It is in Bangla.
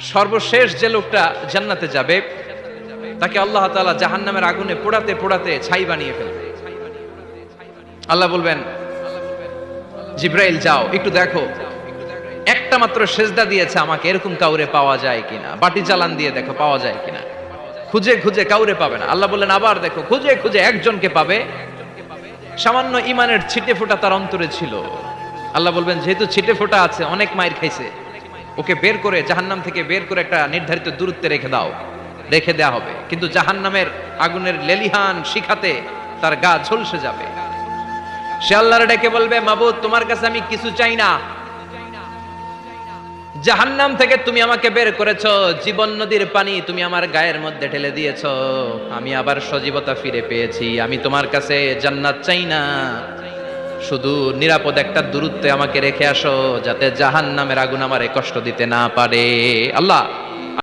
সর্বশেষ যে লোকটা জান্নাতে যাবে, তাকে আল্লাহ তাআলা জাহান্নামের আগুনে পোড়াতে পোড়াতে ছাই বানিয়ে ফেলবে। আল্লাহ বলবেন, জিব্রাইল, যাও, একটু দেখো। একটা মাত্র সেজদা দিয়েছে আমাকে, এরকম কাউরে পাওয়া যায় কিনা? বাটি চালান দিয়ে দেখো, পাওয়া যায় কিনা? খুঁজে খুঁজে কাউরে পাবে না। আল্লাহ বললেন, আবার দেখো, খুঁজে খুঁজে একজনকে পাবে। সামান্য ইমানের ছিটে ফোটা তার অন্তরে ছিল। আল্লাহ বলবেন, যেহেতু ছিটে ফোটা আছে, অনেক মায়ের খাইছে। ওকে বের করে জাহান্নাম থেকে বের করে একটা নির্ধারিত দূরত্বে রেখে দাও। রেখে দেয়া হবে। কিন্তু জাহান্নামের আগুনের লেলিহান শিখাতে তার গা ঝলসে যাবে। সে আল্লাহর ডেকে বলবে, মাবুদ, তোমার কাছে আমি কিছু চাই না। জাহান্নাম থেকে তুমি আমাকে বের করেছ। জীবন নদীর পানি তুমি আমার গায়ের মধ্যে ঢেলে দিয়েছ। আমি আবার সজীবতা ফিরে পেয়েছি। আমি তোমার কাছে জান্নাত চাই না। শুধু নিরাপদ একটা দূরত্বে আমাকে রেখে আসো, যাতে জাহান নামের আগুন আমারে কষ্ট দিতে না পারে। আল্লাহ